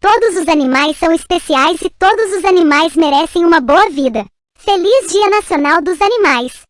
Todos os animais são especiais e todos os animais merecem uma boa vida. Feliz Dia Nacional dos Animais!